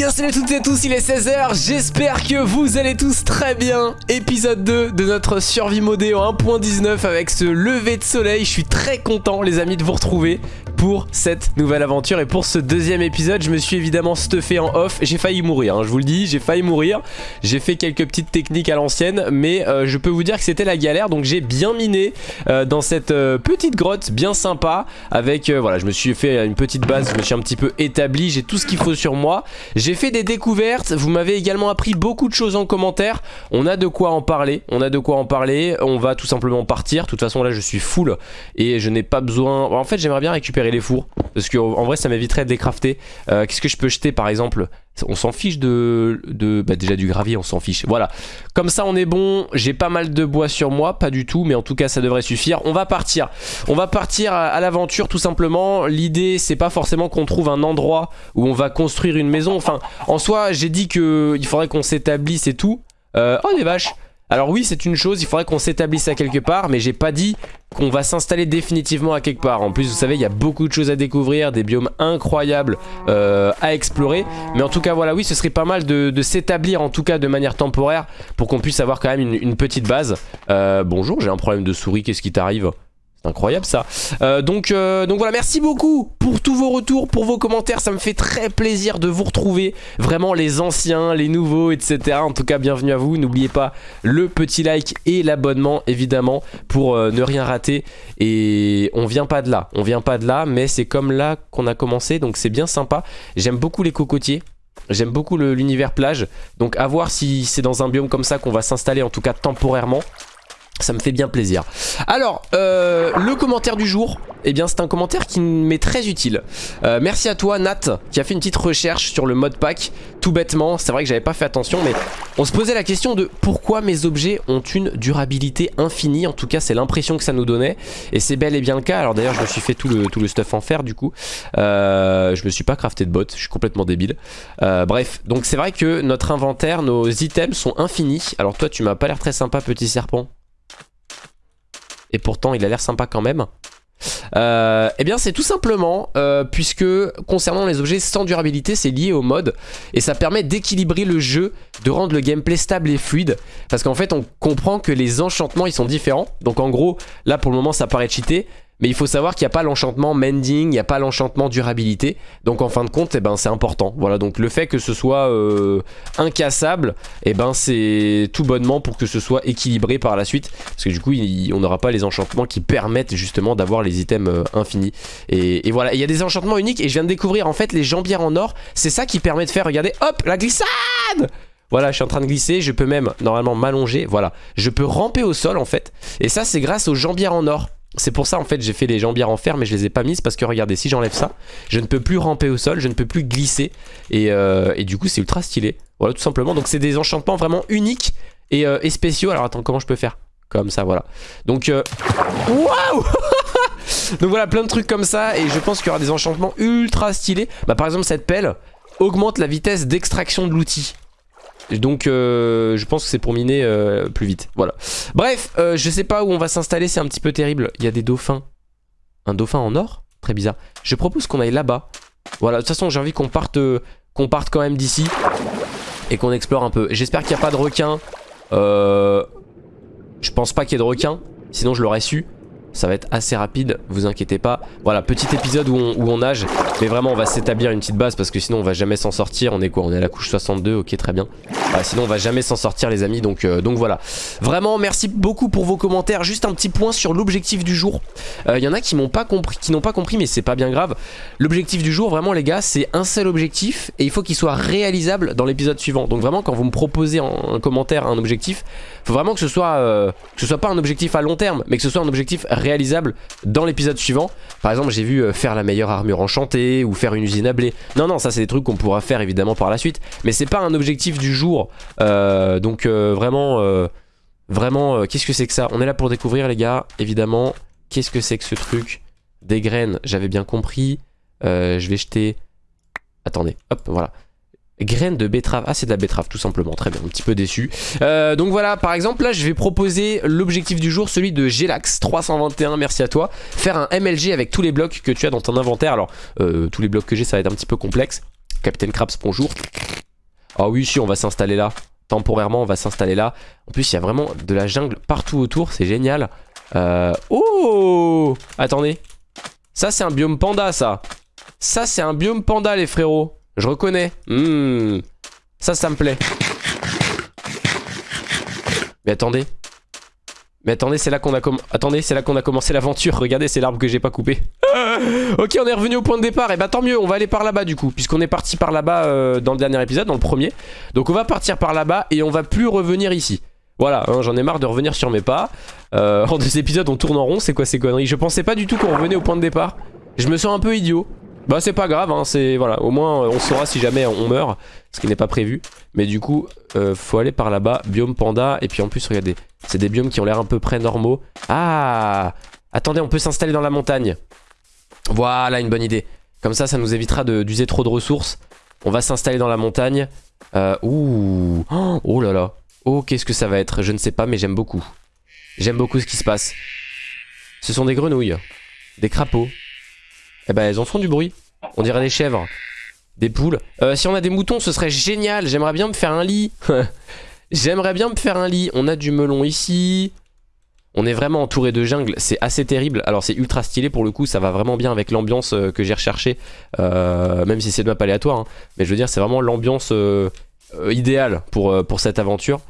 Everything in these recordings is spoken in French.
bien salut à toutes et à tous, il est 16h, j'espère que vous allez tous très bien. Épisode 2 de notre survie modée en 1.19 avec ce lever de soleil. Je suis très content les amis de vous retrouver pour cette nouvelle aventure. Et pour ce deuxième épisode, je me suis évidemment stuffé en off. J'ai failli mourir, hein, je vous le dis, j'ai failli mourir. J'ai fait quelques petites techniques à l'ancienne Mais euh, je peux vous dire que c'était la galère. Donc j'ai bien miné euh, dans cette euh, petite grotte bien sympa Avec, voilà, je me suis fait une petite base, je me suis un petit peu établi. J'ai tout ce qu'il faut sur moi. J'ai fait des découvertes, vous m'avez également appris beaucoup de choses en commentaire. On a de quoi en parler, on a de quoi en parler. On va tout simplement partir, de toute façon là je suis full Et je n'ai pas besoin... En fait j'aimerais bien récupérer les fours. Parce qu'en vrai ça m'éviterait de décrafter. Euh, Qu'est-ce que je peux jeter par exemple? On s'en fiche de, de bah déjà du gravier on s'en fiche. Voilà. Comme ça on est bon. J'ai pas mal de bois sur moi. Pas du tout mais en tout cas ça devrait suffire. On va partir. On va partir à, l'aventure tout simplement. L'idée c'est pas forcément qu'on trouve un endroit où on va construire une maison. Enfin en soi j'ai dit que il faudrait qu'on s'établisse et tout. Euh, oh des vaches alors oui c'est une chose, il faudrait qu'on s'établisse à quelque part Mais j'ai pas dit qu'on va s'installer définitivement à quelque part. En plus vous savez il y a beaucoup de choses à découvrir Des biomes incroyables euh, à explorer. Mais en tout cas voilà oui ce serait pas mal de, s'établir en tout cas de manière temporaire Pour qu'on puisse avoir quand même une, une petite base. Euh, Bonjour j'ai un problème de souris, qu'est-ce qui t'arrive? Incroyable ça. Euh, donc, euh, donc voilà, merci beaucoup pour tous vos retours, pour vos commentaires. Ça me fait très plaisir de vous retrouver. Vraiment les anciens, les nouveaux, etc. En tout cas, bienvenue à vous. N'oubliez pas le petit like et l'abonnement, évidemment, pour euh, ne rien rater. Et on vient pas de là. On vient pas de là, mais c'est comme là qu'on a commencé. Donc c'est bien sympa. J'aime beaucoup les cocotiers. J'aime beaucoup l'univers plage. Donc à voir si c'est dans un biome comme ça qu'on va s'installer, en tout cas temporairement. Ça me fait bien plaisir. Alors, euh, le commentaire du jour, eh bien c'est un commentaire qui m'est très utile. Euh, merci à toi Nat, qui a fait une petite recherche sur le mode pack, tout bêtement. C'est vrai que j'avais pas fait attention, mais on se posait la question de pourquoi mes objets ont une durabilité infinie. En tout cas, c'est l'impression que ça nous donnait. Et c'est bel et bien le cas. Alors d'ailleurs, je me suis fait tout le, stuff en fer du coup. Euh, je me suis pas crafté de bottes, je suis complètement débile. Bref, donc c'est vrai que notre inventaire, nos items sont infinis. Alors toi, tu m'as pas l'air très sympa, petit serpent. Et pourtant il a l'air sympa quand même. Euh, eh bien c'est tout simplement euh, puisque concernant les objets sans durabilité c'est lié au mode. Et ça permet d'équilibrer le jeu, de rendre le gameplay stable et fluide. Parce qu'en fait on comprend que les enchantements ils sont différents. Donc en gros là pour le moment ça paraît cheaté mais il faut savoir qu'il n'y a pas l'enchantement mending, il n'y a pas l'enchantement durabilité. Donc en fin de compte, eh ben, c'est important. Voilà, donc le fait que ce soit euh, incassable, eh ben, c'est tout bonnement pour que ce soit équilibré par la suite. Parce que du coup, il, on n'aura pas les enchantements qui permettent justement d'avoir les items euh, infinis. Et, et voilà, il y a des enchantements uniques et je viens de découvrir en fait les jambières en or. C'est ça qui permet de faire, regardez, hop, la glissade voilà, je suis en train de glisser, je peux même normalement m'allonger, voilà. Je peux ramper au sol en fait. Et ça, c'est grâce aux jambières en or. C'est pour ça en fait j'ai fait les jambières en fer mais je les ai pas mises parce que regardez si j'enlève ça je ne peux plus ramper au sol, je ne peux plus glisser. Et, euh, du coup c'est ultra stylé. Voilà tout simplement. Donc c'est des enchantements vraiment uniques et, euh, spéciaux. Alors attends comment je peux faire? Comme ça voilà. Donc euh... waouh donc voilà plein de trucs comme ça. Et je pense qu'il y aura des enchantements ultra stylés. Bah par exemple cette pelle augmente la vitesse d'extraction de l'outil donc euh, je pense que c'est pour miner euh, plus vite. Voilà. Bref, euh, je sais pas où on va s'installer, c'est un petit peu terrible. Il y a des dauphins. Un dauphin en or? Très bizarre. Je propose qu'on aille là-bas. Voilà, de toute façon j'ai envie qu'on parte, qu'on parte quand même d'ici. Et qu'on explore un peu. J'espère qu'il n'y a pas de requins. Je pense pas qu'il y ait de requins. Sinon je l'aurais su. Ça va être assez rapide, vous inquiétez pas. Voilà, petit épisode où on, nage. Mais vraiment, on va s'établir une petite base parce que sinon on va jamais s'en sortir. On est quoi On est à la couche 62, ok, très bien. Sinon on va jamais s'en sortir les amis, donc, euh, donc voilà. Vraiment, merci beaucoup pour vos commentaires. Juste un petit point sur l'objectif du jour. Il euh, y en a qui pas n'ont pas compris, mais c'est pas bien grave. L'objectif du jour, vraiment les gars, c'est un seul objectif et il faut qu'il soit réalisable dans l'épisode suivant. Donc vraiment, quand vous me proposez en, un commentaire un objectif, faut vraiment que ce soit, euh, que ce soit pas un objectif à long terme, mais que ce soit un objectif réalisable dans l'épisode suivant. Par exemple, j'ai vu euh, faire la meilleure armure enchantée ou faire une usine à blé. Non, non, ça c'est des trucs qu'on pourra faire évidemment par la suite. Mais c'est pas un objectif du jour. Euh, donc euh, vraiment, vraiment, qu'est-ce que c'est que ça? On est là pour découvrir les gars, évidemment. Qu'est-ce que c'est que ce truc? Des graines, j'avais bien compris. je vais jeter... Attendez, hop, voilà. Graines de betterave. Ah, c'est de la betterave, tout simplement. Très bien, un petit peu déçu. Euh, donc voilà, par exemple, là, je vais proposer l'objectif du jour, celui de Gelax 321. Merci à toi. Faire un MLG avec tous les blocs que tu as dans ton inventaire. Alors, euh, tous les blocs que j'ai, ça va être un petit peu complexe. Capitaine Krabs, bonjour. Ah oui, si, on va s'installer là. Temporairement, on va s'installer là. En plus, il y a vraiment de la jungle partout autour. C'est génial. Euh... Oh Attendez. Ça, c'est un biome panda, ça. Ça, c'est un biome panda, les frérots. Je reconnais. Hmm. Ça, ça me plaît. Mais attendez. Mais attendez, c'est là qu'on a, commencé l'aventure. Regardez, c'est l'arbre que j'ai pas coupé. ok, on est revenu au point de départ. Et bah tant mieux, on va aller par là-bas du coup. Puisqu'on est parti par là-bas euh, dans le dernier épisode, dans le premier. Donc on va partir par là-bas et on va plus revenir ici. Voilà, hein, j'en ai marre de revenir sur mes pas. Euh, en deux épisodes, on tourne en rond. C'est quoi ces conneries? Je pensais pas du tout qu'on revenait au point de départ. Je me sens un peu idiot. Bah c'est pas grave, hein, c'est voilà, au moins on saura si jamais on meurt, ce qui n'est pas prévu. Mais du coup, euh, faut aller par là-bas, biome panda, et puis en plus regardez, c'est des biomes qui ont l'air à peu près normaux. Ah Attendez, on peut s'installer dans la montagne. Voilà, une bonne idée. Comme ça, ça nous évitera d'user trop de ressources. On va s'installer dans la montagne. Euh, ouh Oh là là Oh, qu'est-ce que ça va être? Je ne sais pas, mais j'aime beaucoup. J'aime beaucoup ce qui se passe. Ce sont des grenouilles. Des crapauds. Eh ben, elles en font du bruit. On dirait des chèvres. Des poules. Euh, si on a des moutons, ce serait génial. J'aimerais bien me faire un lit. J'aimerais bien me faire un lit. On a du melon ici. On est vraiment entouré de jungle, c'est assez terrible. Alors c'est ultra stylé pour le coup, ça va vraiment bien avec l'ambiance euh, que j'ai recherché, euh, même si c'est de map aléatoire. Hein. Mais je veux dire, c'est vraiment l'ambiance idéale pour cette aventure.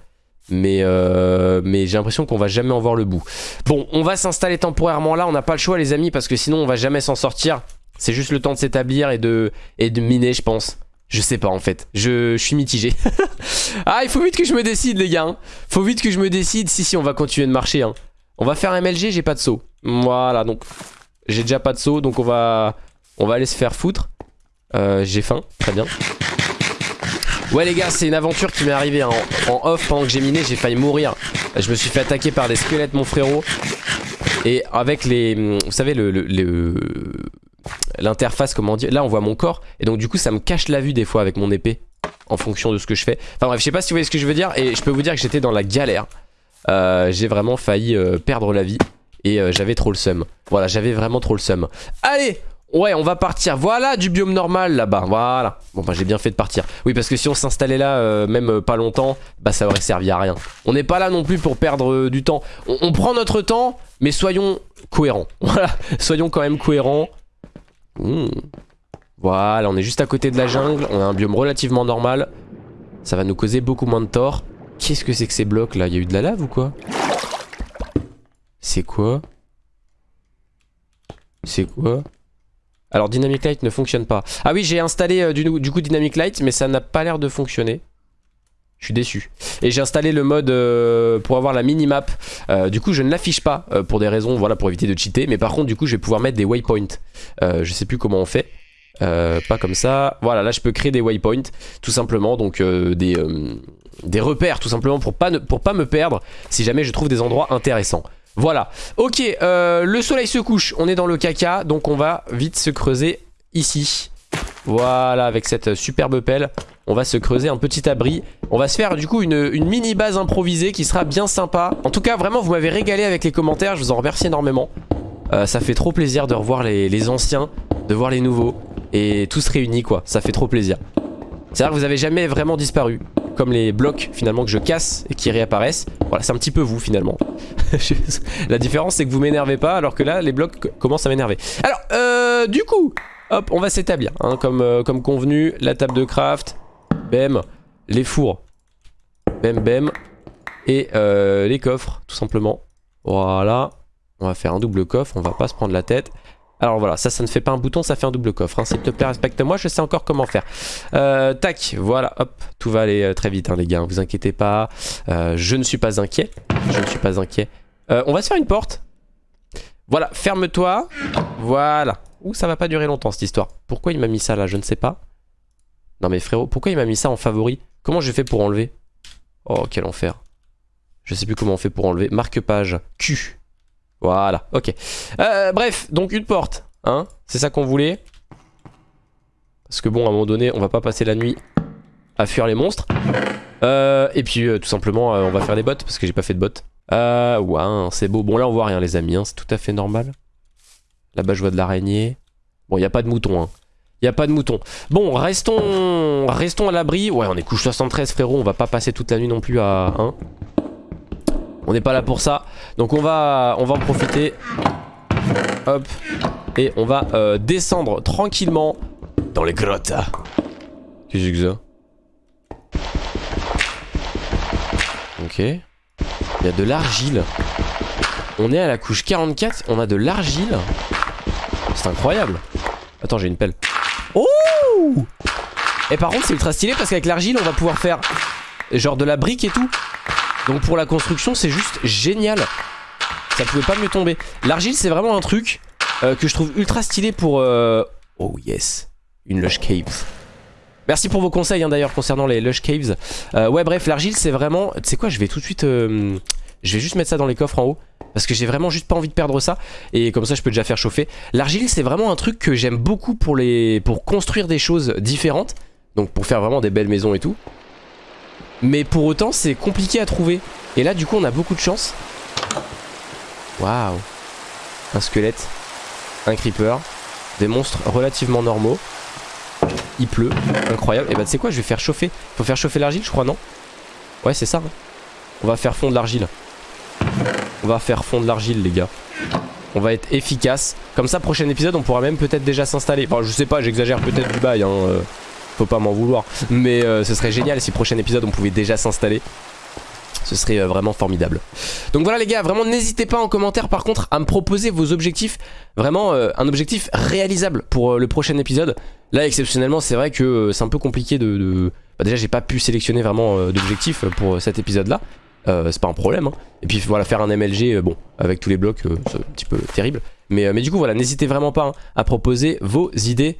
Mais, mais j'ai l'impression qu'on va jamais en voir le bout. Bon, on va s'installer temporairement là, on n'a pas le choix les amis, parce que sinon on va jamais s'en sortir. C'est juste le temps de s'établir et de, et de miner, je pense. Je sais pas en fait, je, suis mitigé. ah, il faut vite que je me décide les gars. Hein. Faut vite que je me décide. Si, si, on va continuer de marcher. Hein. On va faire MLG, j'ai pas de saut. Voilà, donc j'ai déjà pas de saut, donc on va, on va aller se faire foutre. Euh, j'ai faim, très bien. Ouais les gars, c'est une aventure qui m'est arrivée en, off pendant que j'ai miné, j'ai failli mourir. Je me suis fait attaquer par des squelettes mon frérot. Et avec les... Vous savez, le, le, l'interface, comment dire. Là, on voit mon corps. Et donc, du coup, ça me cache la vue des fois avec mon épée. En fonction de ce que je fais. Enfin bref, je sais pas si vous voyez ce que je veux dire. Et je peux vous dire que j'étais dans la galère. Euh, j'ai vraiment failli euh, perdre la vie. Et euh, j'avais trop le seum. Voilà, j'avais vraiment trop le seum. Allez Ouais, on va partir. Voilà du biome normal là-bas. Voilà. Bon, bah j'ai bien fait de partir. Oui, parce que si on s'installait là, même pas longtemps, bah ça aurait servi à rien. On n'est pas là non plus pour perdre du temps. On, on, prend notre temps, mais soyons cohérents. Voilà, soyons quand même cohérents. Hmm. Voilà, on est juste à côté de la jungle. On a un biome relativement normal. Ça va nous causer beaucoup moins de tort. Qu'est-ce que c'est que ces blocs là? Il y a eu de la lave ou quoi? C'est quoi? C'est quoi? Alors Dynamic Light ne fonctionne pas. Ah oui j'ai installé euh, du, coup Dynamic Light mais ça n'a pas l'air de fonctionner. Je suis déçu. Et j'ai installé le mode euh, pour avoir la minimap. Euh, du coup je ne l'affiche pas pour des raisons, voilà, pour éviter de cheater. Mais par contre du coup je vais pouvoir mettre des waypoints. je sais plus comment on fait. pas comme ça. Voilà, là je peux créer des waypoints, tout simplement. Donc des, repères, tout simplement, pour pas, pour pas me perdre si jamais je trouve des endroits intéressants. Voilà. Ok, euh, le soleil se couche, on est dans le caca, donc on va vite se creuser ici. Voilà, avec cette superbe pelle, on va se creuser un petit abri. On va se faire du coup une, mini base improvisée qui sera bien sympa. En tout cas, vraiment, vous m'avez régalé avec les commentaires, je vous en remercie énormément. Euh, ça fait trop plaisir de revoir les, anciens, de voir les nouveaux, et tous réunis quoi, ça fait trop plaisir. C'est vrai que vous avez jamais vraiment disparu comme les blocs finalement que je casse et qui réapparaissent. Voilà, c'est un petit peu vous finalement. la différence c'est que vous m'énervez pas alors que là les blocs commencent à m'énerver. Alors, euh, du coup, hop, on va s'établir hein, comme, euh, comme convenu. La table de craft, bam, les fours, bam bam, et euh, les coffres tout simplement. Voilà, on va faire un double coffre, on va pas se prendre la tête. Alors voilà, ça, ça ne fait pas un bouton, ça fait un double coffre. Hein. S'il te plaît, respecte-moi, je sais encore comment faire. Euh, tac, voilà, hop, tout va aller euh, très vite, hein, les gars, vous inquiétez pas. Euh, je ne suis pas inquiet, je ne suis pas inquiet. on va se faire une porte. Voilà, ferme-toi. Voilà. Ouh, ça va pas durer longtemps, cette histoire. Pourquoi il m'a mis ça, là Je ne sais pas. Non mais frérot, pourquoi il m'a mis ça en favori? Comment j'ai fait pour enlever? Oh, quel enfer. Je sais plus comment on fait pour enlever. Marque-page. Q. Voilà, ok. Euh, bref, donc une porte, hein, c'est ça qu'on voulait. Parce que bon, à un moment donné, on va pas passer la nuit à fuir les monstres. Euh, et puis, euh, tout simplement, on va faire des bottes, parce que j'ai pas fait de bottes. Euh, ouais, hein, c'est beau. Bon, là, on voit rien, les amis, hein, c'est tout à fait normal. Là-bas, je vois de l'araignée. Bon, il a pas de mouton, hein. Il a pas de mouton. Bon, restons, restons à l'abri. Ouais, on est couche 73, frérot. On va pas passer toute la nuit non plus à 1. On n'est pas là pour ça. Donc on va, on va en profiter. Hop. Et on va euh, descendre tranquillement dans les grottes. Qu'est-ce Ok. Il y a de l'argile. On est à la couche 44, on a de l'argile. C'est incroyable. Attends, j'ai une pelle. Oh Et par contre, c'est ultra stylé parce qu'avec l'argile, on va pouvoir faire genre de la brique et tout. Donc pour la construction, c'est juste génial. Ça pouvait pas mieux tomber. L'argile, c'est vraiment un truc euh, que je trouve ultra stylé pour... Euh, oh yes, une lush cave. Merci pour vos conseils hein, d'ailleurs concernant les lush caves. Euh, ouais bref, l'argile c'est vraiment... Tu sais quoi, je vais tout de suite... je vais juste mettre ça dans les coffres en haut. Parce que j'ai vraiment juste pas envie de perdre ça. Et comme ça je peux déjà faire chauffer. L'argile c'est vraiment un truc que j'aime beaucoup pour, pour construire des choses différentes. Donc pour faire vraiment des belles maisons et tout. Mais pour autant c'est compliqué à trouver. Et là du coup on a beaucoup de chance. Waouh. Un squelette. Un creeper. Des monstres relativement normaux. Il pleut. Incroyable. Et bah tu sais quoi je vais faire chauffer. Faut faire chauffer l'argile je crois non? Ouais c'est ça. On va faire fondre l'argile. On va faire fondre l'argile les gars. On va être efficace. Comme ça prochain épisode on pourra même peut-être déjà s'installer. Enfin je sais pas j'exagère peut-être du bail hein. Pas m'en vouloir. Mais euh, ce serait génial si prochain épisode on pouvait déjà s'installer. Ce serait euh, vraiment formidable. Donc voilà les gars, vraiment n'hésitez pas en commentaire par contre à me proposer vos objectifs. Vraiment euh, un objectif réalisable pour le prochain épisode. Là exceptionnellement c'est vrai que c'est un peu compliqué de... Bah, déjà j'ai pas pu sélectionner vraiment d'objectifs pour cet épisode là. c'est pas un problème. Hein. Et puis voilà faire un MLG, bon avec tous les blocs c'est un petit peu terrible. Mais, mais du coup voilà n'hésitez vraiment pas hein, à proposer vos idées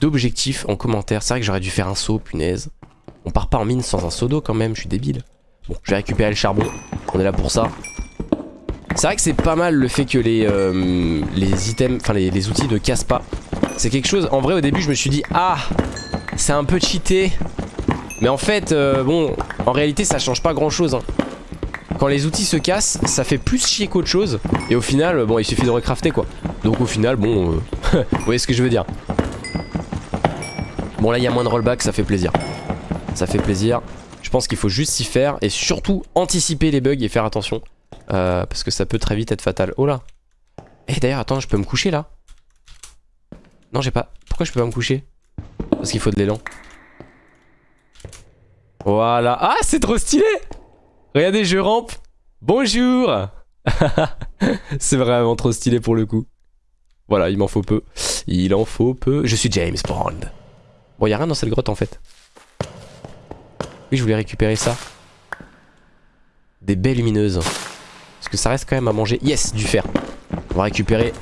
d'objectifs en commentaire. C'est vrai que j'aurais dû faire un saut, punaise. On part pas en mine sans un seau d'eau quand même, je suis débile. Bon, je vais récupérer le charbon, on est là pour ça. C'est vrai que c'est pas mal le fait que les, euh, les items, enfin les, outils ne cassent pas. C'est quelque chose, en vrai au début je me suis dit, ah, c'est un peu cheaté. Mais en fait, euh, bon, en réalité ça change pas grand chose. Hein. Quand les outils se cassent, ça fait plus chier qu'autre chose. Et au final, bon, il suffit de recrafter quoi. Donc au final, bon, euh, vous voyez ce que je veux dire. Bon là il y a moins de rollback, ça fait plaisir. Ça fait plaisir. Je pense qu'il faut juste s'y faire et surtout anticiper les bugs et faire attention. Euh, parce que ça peut très vite être fatal. Oh là eh, d'ailleurs attends, je peux me coucher là? Non j'ai pas... Pourquoi je peux pas me coucher? Parce qu'il faut de l'élan. Voilà. Ah c'est trop stylé Regardez je rampe. Bonjour C'est vraiment trop stylé pour le coup. Voilà, il m'en faut peu. Il en faut peu. Je suis James Bond. Bon, y'a rien dans cette grotte en fait. Oui, je voulais récupérer ça. Des baies lumineuses. Parce que ça reste quand même à manger. Yes, du fer. On va récupérer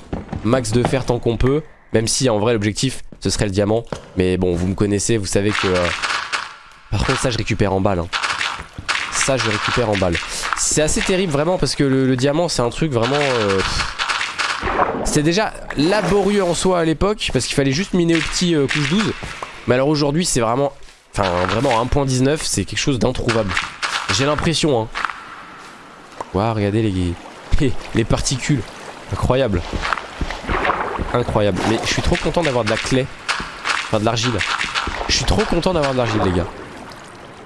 max de fer tant qu'on peut. Même si en vrai l'objectif ce serait le diamant. Mais bon, vous me connaissez, vous savez que... Euh, par contre ça je récupère en balle. Hein. Ça je récupère en balle. C'est assez terrible vraiment parce que le, diamant c'est un truc vraiment... Euh, C'était déjà laborieux en soi à l'époque parce qu'il fallait juste miner au petit euh, couche 12. Mais alors aujourd'hui c'est vraiment Enfin vraiment 1.19 c'est quelque chose d'introuvable. J'ai l'impression hein. Waouh regardez les, les particules. Incroyable. Incroyable. Mais je suis trop content d'avoir de la clé. Enfin de l'argile. Je suis trop content d'avoir de l'argile les gars.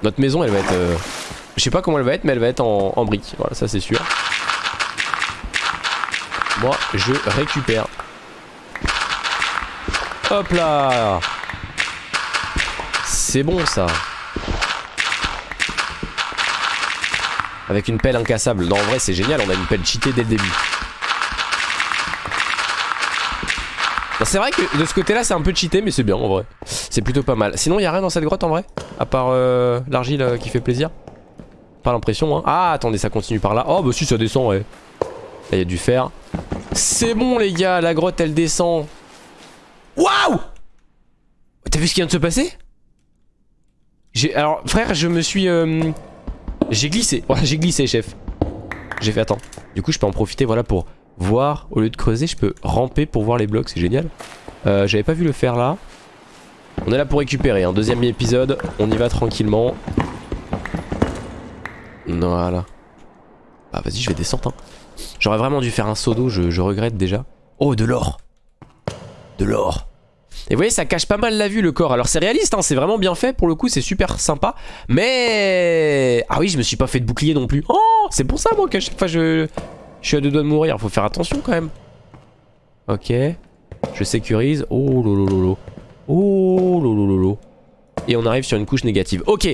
Notre maison elle va être euh, Je sais pas comment elle va être mais elle va être en, en briques. Voilà ça c'est sûr. Moi je récupère. Hop là c'est bon ça. Avec une pelle incassable. Non en vrai c'est génial, on a une pelle cheatée dès le début. C'est vrai que de ce côté là c'est un peu cheaté mais c'est bien en vrai. C'est plutôt pas mal. Sinon il a rien dans cette grotte en vrai? À part euh, l'argile euh, qui fait plaisir? Pas l'impression hein. Ah attendez ça continue par là. Oh bah si ça descend ouais. Là il y a du fer. C'est bon les gars, la grotte elle descend. Waouh T'as vu ce qui vient de se passer? Alors frère je me suis euh, J'ai glissé. J'ai glissé chef. J'ai fait attends. Du coup je peux en profiter voilà pour voir Au lieu de creuser je peux ramper pour voir les blocs C'est génial. Euh, J'avais pas vu le faire là. On est là pour récupérer un deuxième épisode On y va tranquillement. Voilà. Ah vas-y je vais descendre hein. J'aurais vraiment dû faire un saut d'eau je regrette déjà. Oh de l'or. De l'or Et vous voyez, ça cache pas mal la vue le corps. Alors c'est réaliste, hein, c'est vraiment bien fait. Pour le coup, c'est super sympa. Mais... Ah oui, je me suis pas fait de bouclier non plus. Oh, c'est pour ça moi qu'à chaque fois je... Suis à deux doigts de mourir. Faut faire attention quand même. Ok. Je sécurise. Oh lolo Oh lolo Et on arrive sur une couche négative. Ok.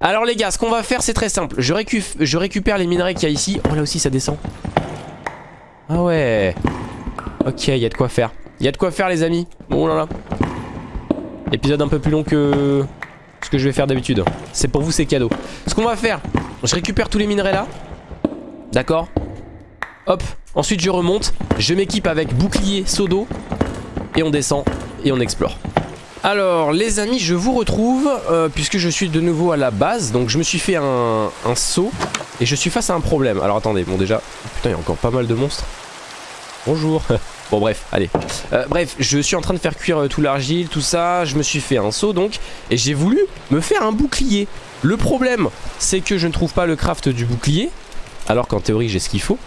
Alors les gars, ce qu'on va faire, c'est très simple. Je, je récupère les minerais qu'il y a ici. Oh là aussi, ça descend. Ah ouais. Ok, il y a de quoi faire. Il y a de quoi faire les amis. Oh là là. Épisode un peu plus long que ce que je vais faire d'habitude. C'est pour vous, c'est cadeau. Ce qu'on va faire, je récupère tous les minerais là. D'accord Hop. Ensuite, je remonte. Je m'équipe avec bouclier, seau d'eau. Et on descend et on explore. Alors les amis je vous retrouve euh, puisque je suis de nouveau à la base donc je me suis fait un, un, saut et je suis face à un problème alors attendez bon déjà putain il y a encore pas mal de monstres bonjour bon bref allez. Euh, bref je suis en train de faire cuire euh, tout l'argile tout ça. Je me suis fait un saut donc et j'ai voulu me faire un bouclier. Le problème c'est que je ne trouve pas le craft du bouclier alors qu'en théorie j'ai ce qu'il faut.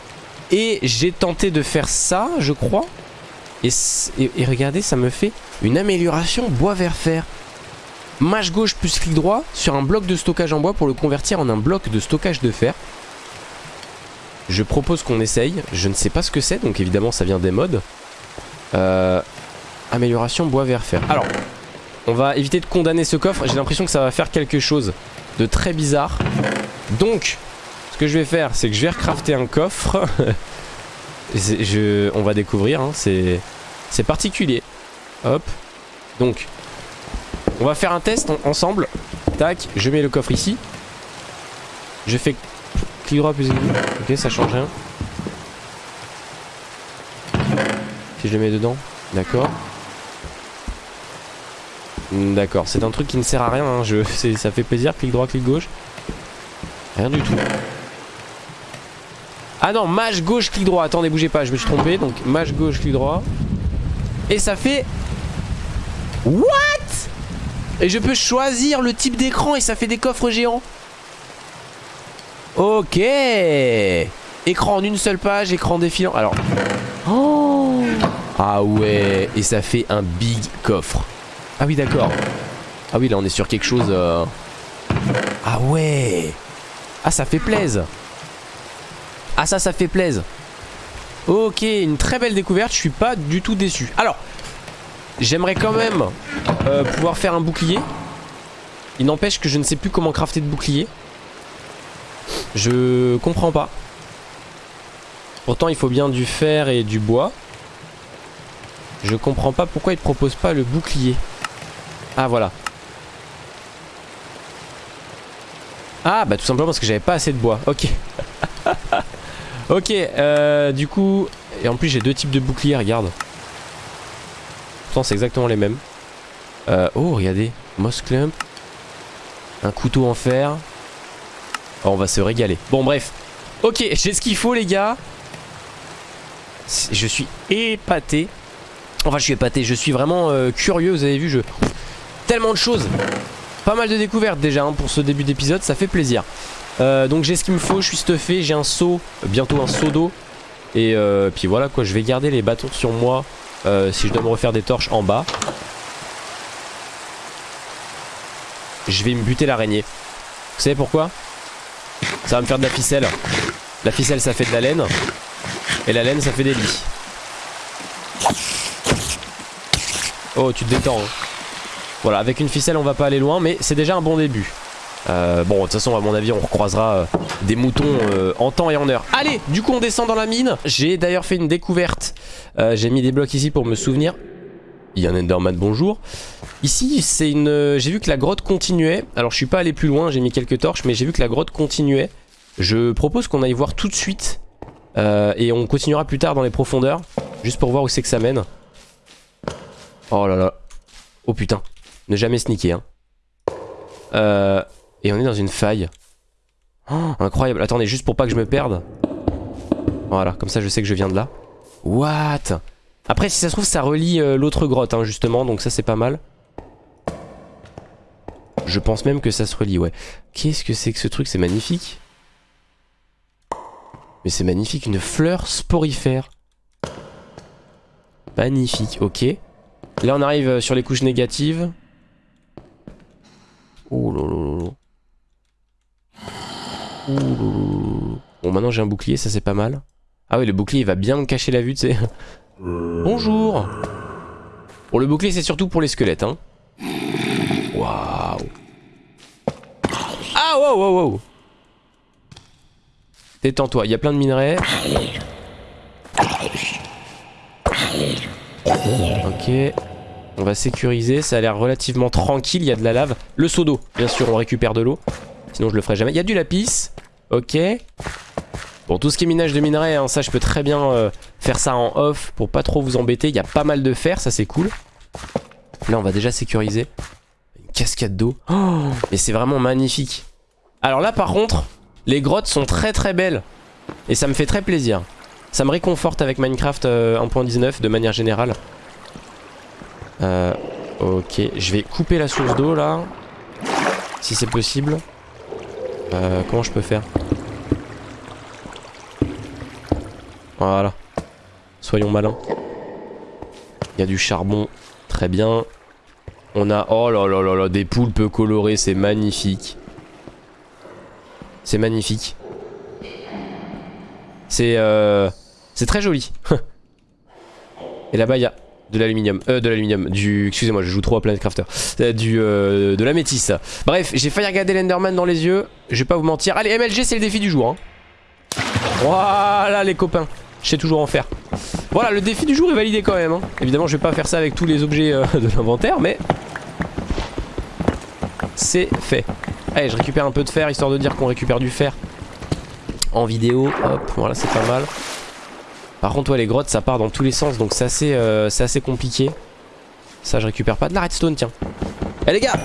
Et j'ai tenté de faire ça je crois. Et, regardez, ça me fait une amélioration bois vers fer. Mâche gauche plus clic droit sur un bloc de stockage en bois pour le convertir en un bloc de stockage de fer. Je propose qu'on essaye. Je ne sais pas ce que c'est, donc évidemment ça vient des modes. Euh, amélioration bois vers fer. Alors, on va éviter de condamner ce coffre. J'ai l'impression que ça va faire quelque chose de très bizarre. Donc, ce que je vais faire, c'est que je vais recrafter un coffre. on va découvrir, hein, c'est particulier. Hop. Donc, on va faire un test ensemble. Tac, je mets le coffre ici. Je fais clic droit plus Ok, ça change rien. Si je le mets dedans, d'accord. D'accord, c'est un truc qui ne sert à rien. Hein. Je, ça fait plaisir, clic droit, clic gauche. Rien du tout. Ah non, mage gauche, clic droit. Attendez, bougez pas, je me suis. Donc, mage gauche, clic droit. Et ça fait... What? Et je peux choisir le type d'écran et ça fait des coffres géants. Ok Écran en une seule page, écran défilant. Alors... Oh Ah ouais Et ça fait un big coffre. Ah oui, d'accord. Ah oui, là, on est sur quelque chose... Euh, ah ouais Ah, ça fait plaisir. Ah ça, ça fait plaisir. Ok, une très belle découverte, je suis pas du tout déçu. Alors, j'aimerais quand même euh, pouvoir faire un bouclier. Il n'empêche que je ne sais plus comment crafter de bouclier. Je comprends pas. Pourtant, il faut bien du fer et du bois. Je comprends pas pourquoi il propose pas le bouclier. Ah, voilà. Ah, bah tout simplement parce que j'avais pas assez de bois. Ok. Ok, euh, du coup... Et en plus j'ai deux types de boucliers, regarde. Pourtant c'est exactement les mêmes. Euh, oh, regardez. Moss Clump. Un couteau en fer. Oh, on va se régaler. Bon, bref. Ok, j'ai ce qu'il faut, les gars. Je suis épaté. Enfin, je suis épaté. Je suis vraiment euh, curieux. Vous avez vu, je... Tellement de choses. Pas mal de découvertes déjà hein, pour ce début d'épisode. Ça fait plaisir. Euh, donc j'ai ce qu'il me faut, je suis stuffé, j'ai un seau, bientôt un seau d'eau. Et euh, puis voilà quoi, je vais garder les bâtons sur moi si je dois me refaire des torches en bas. Je vais me buter l'araignée. Vous savez pourquoi? Ça va me faire de la ficelle. La ficelle ça fait de la laine. Et la laine ça fait des lits. Oh tu te détends. Hein. Voilà, avec une ficelle on va pas aller loin, mais c'est déjà un bon début. Euh, bon, de toute façon, à mon avis, on recroisera euh, des moutons euh, en temps et en heure. Allez, du coup, on descend dans la mine. J'ai d'ailleurs fait une découverte. J'ai mis des blocs ici pour me souvenir. Il y a un Enderman, bonjour. Ici, c'est une... J'ai vu que la grotte continuait. Alors, je suis pas allé plus loin, j'ai mis quelques torches, mais j'ai vu que la grotte continuait. Je propose qu'on aille voir tout de suite. et on continuera plus tard dans les profondeurs. Juste pour voir où c'est que ça mène. Oh là là. Oh putain. Ne jamais sneaker, hein. Euh... Et on est dans une faille. Oh, incroyable. Attendez, juste pour pas que je me perde. Voilà, comme ça je sais que je viens de là. What? Après, si ça se trouve, ça relie euh, l'autre grotte, hein, justement. Donc ça, c'est pas mal. Je pense même que ça se relie, ouais. Qu'est-ce que c'est que ce truc? C'est magnifique. Mais c'est magnifique, une fleur sporifère. Magnifique, ok. Là on arrive sur les couches négatives. Oh Bon maintenant j'ai un bouclier, ça c'est pas mal. Ah oui le bouclier il va bien me cacher la vue tu sais. Bonjour Bon le bouclier c'est surtout pour les squelettes hein. Waouh Ah wow wow wow Détends-toi, il y a plein de minerais. Ok. On va sécuriser, ça a l'air relativement tranquille, il y a de la lave. Le seau d'eau, bien sûr, on récupère de l'eau. Sinon je le ferai jamais. Il y a du lapis. Ok. Bon, tout ce qui est minage de minerais, hein, ça je peux très bien euh, faire ça en off pour pas trop vous embêter. Il y a pas mal de fer, ça c'est cool. Là on va déjà sécuriser. Une cascade d'eau. Oh, mais c'est vraiment magnifique. Alors là par contre, les grottes sont très très belles. Et ça me fait très plaisir. Ça me réconforte avec Minecraft 1.19 euh, de manière générale. Euh, ok, je vais couper la source d'eau là. Si c'est possible. Comment je peux faire? Voilà. Soyons malins. Il y a du charbon. Très bien. On a... Oh là là là là, des poulpes colorées, c'est magnifique. C'est magnifique. C'est... Euh... C'est très joli. Et là-bas, il y a de l'aluminium. Euh, de l'aluminium. Du... Excusez-moi, je joue trop à Planet Crafter. Euh, du... Euh, de la métisse. Bref, j'ai failli regarder l'Enderman dans les yeux. Je vais pas vous mentir. Allez, MLG, c'est le défi du jour. Hein. Voilà, les copains. Je sais toujours en faire. Voilà, le défi du jour est validé quand même. Hein. Évidemment, je vais pas faire ça avec tous les objets euh, de l'inventaire, mais... C'est fait. Allez, je récupère un peu de fer, histoire de dire qu'on récupère du fer en vidéo. Hop, voilà, c'est pas mal. Par contre, ouais, les grottes, ça part dans tous les sens, donc c'est assez, euh, compliqué. Ça, je récupère pas de la redstone, tiens. Eh les gars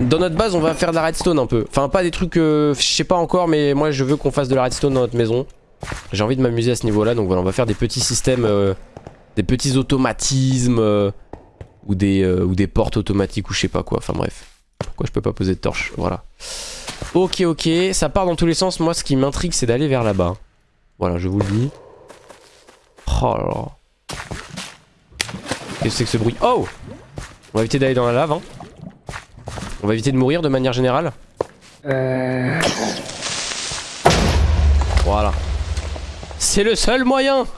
Dans notre base, on va faire de la redstone un peu. Enfin, pas des trucs, euh, je sais pas encore, mais moi, je veux qu'on fasse de la redstone dans notre maison. J'ai envie de m'amuser à ce niveau-là, donc voilà, on va faire des petits systèmes, euh, des petits automatismes, ou, des, ou des portes automatiques, ou je sais pas quoi. Enfin bref. Pourquoi je peux pas poser de torche Voilà. Ok, ok, ça part dans tous les sens. Moi, ce qui m'intrigue, c'est d'aller vers là-bas. Voilà, je vous le dis. Oh là là. Qu'est-ce que c'est que ce bruit? Oh On va éviter d'aller dans la lave. Hein. On va éviter de mourir de manière générale. Euh... Voilà. C'est le seul moyen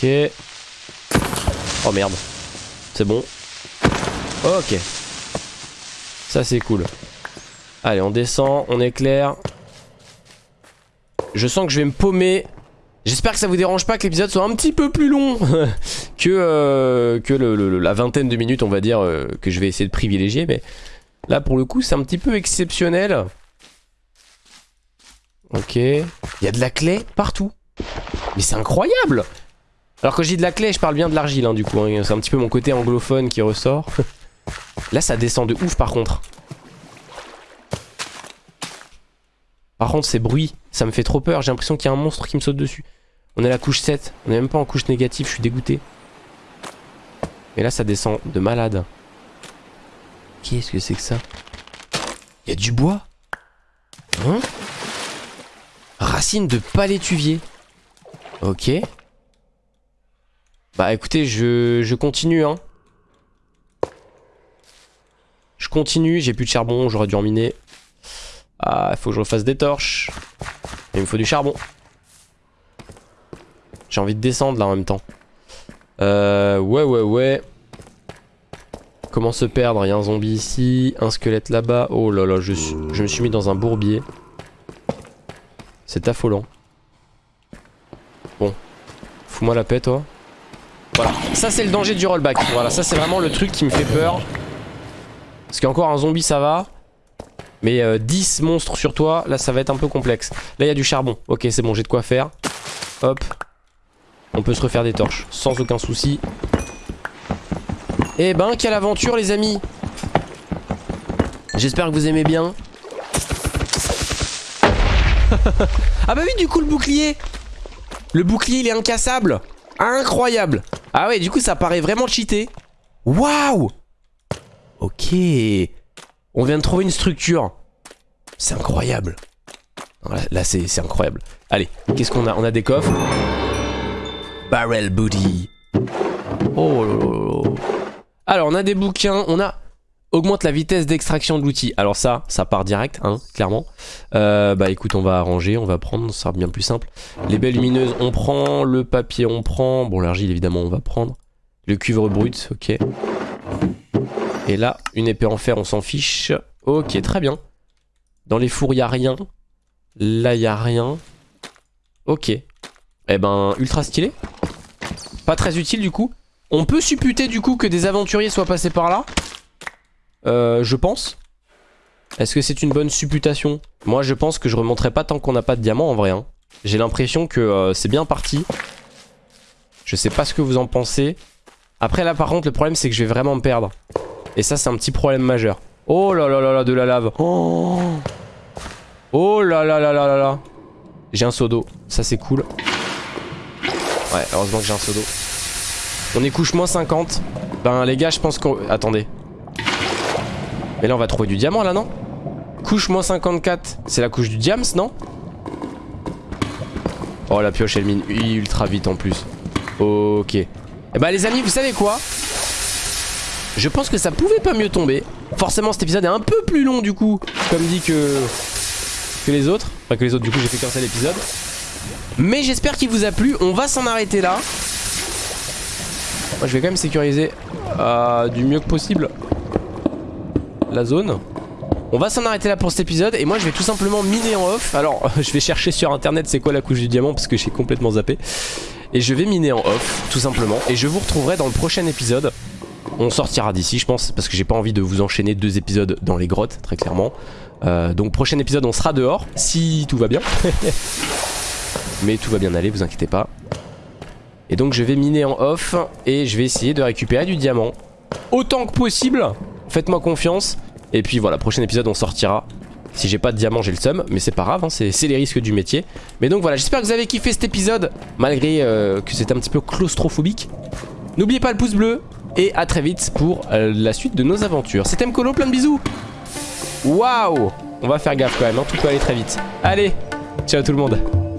Ok. Oh merde. C'est bon. Ok. Ça c'est cool. Allez, on descend, on éclaire. Je sens que je vais me paumer. J'espère que ça vous dérange pas que l'épisode soit un petit peu plus long que, euh, que la vingtaine de minutes, on va dire, euh, que je vais essayer de privilégier. Mais là, pour le coup, c'est un petit peu exceptionnel. Ok. Il y a de la clé partout. Mais c'est incroyable Alors quand je dis de la clé, je parle bien de l'argile, hein, du coup. Hein. C'est un petit peu mon côté anglophone qui ressort. Là, ça descend de ouf, par contre. Par contre, ces bruits, ça me fait trop peur. J'ai l'impression qu'il y a un monstre qui me saute dessus. On est à la couche 7. On est même pas en couche négative. Je suis dégoûté. Mais là, ça descend de malade. Qu'est-ce que c'est que ça? Il y a du bois? Hein? Racine de palétuvier. Ok. Bah écoutez, je, continue, hein. Je continue, j'ai plus de charbon, j'aurais dû en miner. Ah, il faut que je refasse des torches. Il me faut du charbon. J'ai envie de descendre là en même temps. Euh, ouais, ouais, ouais. Comment se perdre? Il y a un zombie ici, un squelette là-bas. Oh là là, je, je me suis mis dans un bourbier. C'est affolant. Bon. Fous-moi la paix, toi. Voilà. Ça, c'est le danger du rollback. Voilà, ça, c'est vraiment le truc qui me fait peur. Parce qu'encore un zombie ça va. Mais 10 euh, monstres sur toi, là ça va être un peu complexe. Là il y a du charbon. Ok c'est bon j'ai de quoi faire. Hop. On peut se refaire des torches sans aucun souci. Eh ben quelle aventure les amis J'espère que vous aimez bien. ah bah oui du coup le bouclier Le bouclier il est incassable Incroyable Ah ouais du coup ça paraît vraiment cheaté Waouh Ok. On vient de trouver une structure. C'est incroyable. Là, c'est incroyable. Allez, qu'est-ce qu'on a? On a des coffres. Barrel booty. Oh. Alors, on a des bouquins, on a... Augmente la vitesse d'extraction de l'outil. Alors ça, ça part direct, hein, clairement. Euh, bah écoute, on va arranger, on va prendre, ça sera bien plus simple. Les baies lumineuses, on prend. Le papier, on prend. Bon, l'argile, évidemment, on va prendre. Le cuivre brut, ok. Et là, une épée en fer, on s'en fiche. Ok, très bien. Dans les fours, il a rien. Là, il a rien. Ok. Eh ben, ultra stylé. Pas très utile, du coup. On peut supputer, du coup, que des aventuriers soient passés par là. Euh, je pense. Est-ce que c'est une bonne supputation? Moi, je pense que je remonterai pas tant qu'on n'a pas de diamant, en vrai. hein. J'ai l'impression que euh, c'est bien parti. Je sais pas ce que vous en pensez. Après, là, par contre, le problème, c'est que je vais vraiment me perdre. Et ça, c'est un petit problème majeur. Oh là là là là, de la lave. Oh, oh là là là là là là. J'ai un seau d'eau. Ça, c'est cool. Ouais, heureusement que j'ai un seau d'eau. On est couche moins 50. Ben, les gars, je pense qu'on... Attendez. Mais là, on va trouver du diamant, là, non Couche moins 54. C'est la couche du diams, non Oh, la pioche, elle mine ultra vite, en plus. Ok. Eh bah, les amis, vous savez quoi Je pense que ça pouvait pas mieux tomber. Forcément, cet épisode est un peu plus long, du coup. Comme dit que... Que les autres. Enfin, que les autres, du coup, j'ai fait qu'un seul épisode. Mais j'espère qu'il vous a plu. On va s'en arrêter là. Moi, je vais quand même sécuriser euh, du mieux que possible la zone. On va s'en arrêter là pour cet épisode et moi je vais tout simplement miner en off. Alors je vais chercher sur internet c'est quoi la couche du diamant parce que j'ai complètement zappé. Et je vais miner en off tout simplement et je vous retrouverai dans le prochain épisode. On sortira d'ici je pense parce que j'ai pas envie de vous enchaîner deux épisodes dans les grottes très clairement. Euh, donc prochain épisode on sera dehors si tout va bien. Mais tout va bien aller vous inquiétez pas. Et donc je vais miner en off et je vais essayer de récupérer du diamant autant que possible. Faites-moi confiance. Et puis voilà, prochain épisode on sortira. Si j'ai pas de diamant j'ai le seum Mais c'est pas grave, hein, c'est les risques du métier. Mais donc voilà, j'espère que vous avez kiffé cet épisode Malgré euh, que c'était un petit peu claustrophobique. N'oubliez pas le pouce bleu Et à très vite pour euh, la suite de nos aventures. C'était Mkolo, plein de bisous. Waouh! On va faire gaffe quand même, hein, tout peut aller très vite. Allez, ciao tout le monde